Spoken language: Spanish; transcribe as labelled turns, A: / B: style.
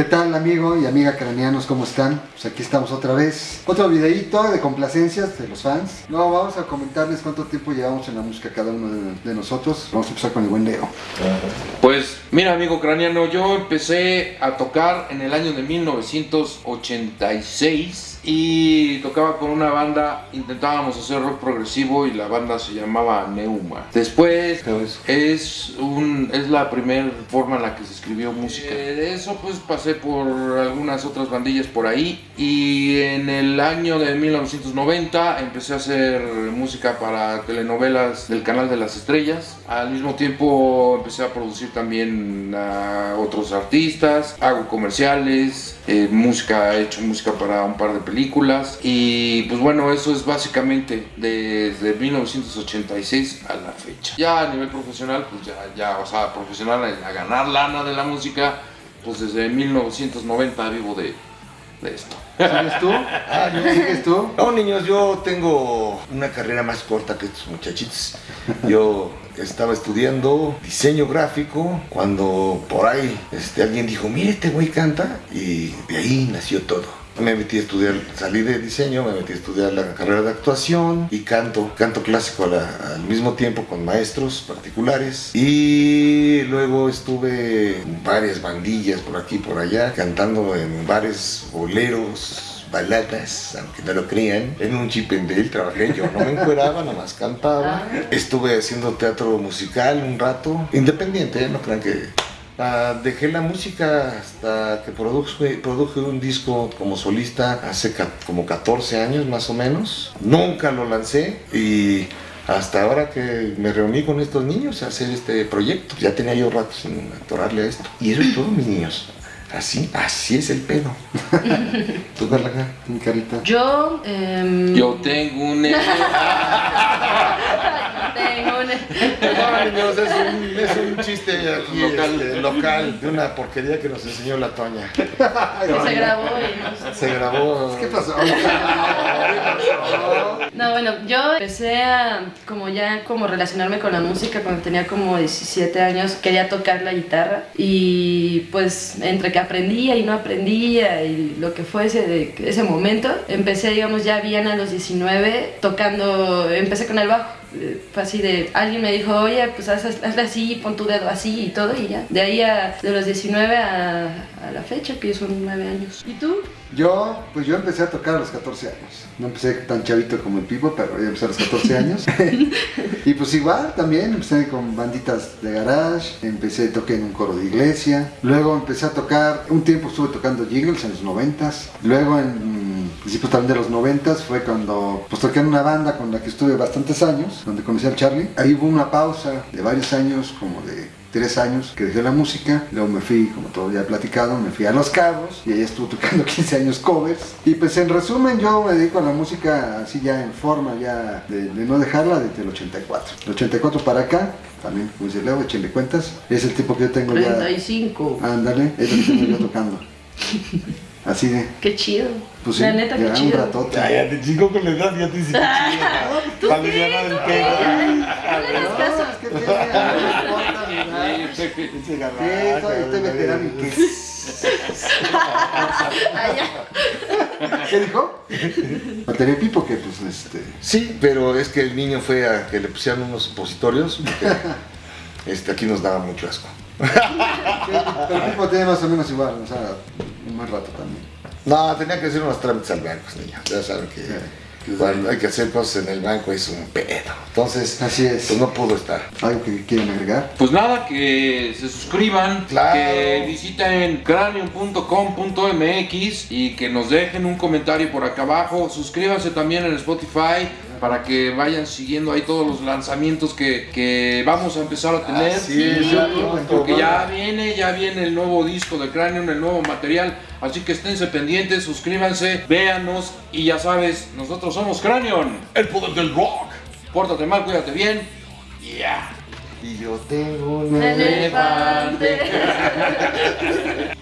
A: amigo y amiga craneanos? ¿Cómo están? Pues aquí estamos otra vez. Otro videíto de complacencias de los fans. No, vamos a comentarles cuánto tiempo llevamos en la música cada uno de, de nosotros. Vamos a empezar con el buen Leo.
B: Pues mira amigo craneano, yo empecé a tocar en el año de 1986 y tocaba con una banda, intentábamos hacer rock progresivo y la banda se llamaba Neuma. Después es, un, es la primera forma en la que se escribió música. Eh, de eso pues pasé por algunas otras bandillas por ahí y en el año de 1990 empecé a hacer música para telenovelas del canal de las estrellas. Al mismo tiempo empecé a producir también a otros artistas, hago comerciales, eh, música, he hecho música para un par de películas y pues bueno, eso es básicamente desde 1986 a la fecha. Ya a nivel profesional, pues ya, ya o sea, profesional a ganar lana de la música, pues desde 1990 vivo de, de esto.
A: ¿Sigues tú? Ah, ¿no ¿Sigues tú?
C: No, niños, yo tengo una carrera más corta que estos muchachitos. Yo estaba estudiando diseño gráfico cuando por ahí este, alguien dijo, mire, este güey canta y de ahí nació todo. Me metí a estudiar, salí de diseño, me metí a estudiar la carrera de actuación y canto, canto clásico la- al mismo tiempo con maestros particulares. Y luego estuve en varias bandillas por aquí y por allá, cantando en bares boleros, baladas, aunque no lo crean. En un chipendel trabajé, yo no me encueraba, nomás cantaba. Estuve haciendo teatro musical un rato, independiente, ¿eh? no crean que Dejé la música hasta que produje, un disco como solista hace como 14 años más o menos. Nunca lo lancé y hasta ahora que me reuní con estos niños a hacer este proyecto. Ya tenía yo rato sin atorarle a esto. Y eso es todo, mis niños. Así, así es el pedo. ¿Tú, Carlaca?
A: Mi carita.
D: Yo, em,
B: Yo tengo un...
D: tengo un...
C: No, niños, es un, es un chiste aquí
B: Local.
C: este, local de una porquería que nos enseñó la Toña.
D: que se grabó y no sé.
C: Se grabó.
A: ¿Qué pasó?
D: No, bueno, yo empecé a como ya como relacionarme con la música cuando tenía como 17 años, quería tocar la guitarra y pues entre que aprendía y no aprendía y lo que fue ese, de- ese momento, empecé digamos ya bien a los 19 tocando, empecé con el bajo. Fue así de, alguien me dijo, oye, pues haz, hazle así, pon tu dedo así y todo y ya. De ahí a, de los 19 a, a la fecha, que son 9 años. ¿Y tú?
A: Yo, pues yo empecé a tocar a los 14 años. No empecé tan chavito como el Pipo, pero ya empecé a los 14 años. y pues igual también, empecé con banditas de garage, empecé, toqué en un coro de iglesia. Luego empecé a tocar, un tiempo estuve tocando jingles en los 90s. Luego en principios también de los 90s fue cuando pues toqué en una banda con la que estuve bastantes años, donde conocí al Charlie. Ahí hubo una pausa de varios años, como de tres años que dejé la música, luego me fui, como todo ya he platicado, me fui a Los Cabos y ahí estuve tocando 15 años covers. Y pues en resumen yo me dedico a la música así ya en forma, ya de, de no dejarla desde el 84. El 84 para acá, también, como dice Leo, échenle cuentas, es el tiempo que yo tengo ya.
D: 35.
A: Ándale, es lo que tengo yo tocando. Así de,
D: Qué chido.
A: pues sí,
D: la neta, qué
A: ya un
D: chido.
A: ratote.
C: Ya, ya te chico con la edad, ya te dice que
D: ¿Tú
C: Para
D: qué?
C: aliviar el
D: ¿Tú
C: pedo.
D: qué? No le hagas caso.
A: No, es que edad. Sí, soy, estoy veterano y qué.
D: Ah.
A: ¿Qué dijo? Batería Pipo que pues este...
C: Sí, pero es que el niño fue a que le pusieran unos supositorios. porque, este, aquí nos daba mucho asco.
A: Pero el Pipo tiene más o menos igual, o sea, más rato también.
C: No, tenía que hacer unos trámites al banco, niño. Ya saben que cuando hay que hacer cosas en el banco es un pedo. Entonces,
A: Así es.
C: pues no pudo estar.
A: ¿Algo que quieren agregar?
B: Pues nada, que se suscriban,
C: Claro.
B: que visiten cranium.com.mx y que nos dejen un comentario por acá abajo. Suscríbanse también en Spotify para que vayan siguiendo ahí todos los lanzamientos que, que vamos a empezar a tener.
C: Así es, ya
B: porque ya viene, ya viene el nuevo disco de Cranium, el nuevo material. Así que esténse pendientes, suscríbanse, véanos y ya sabes, nosotros somos Cranium, el poder del rock. Pórtate mal, cuídate bien. Yeah.
C: Y yo tengo un
D: Elefante.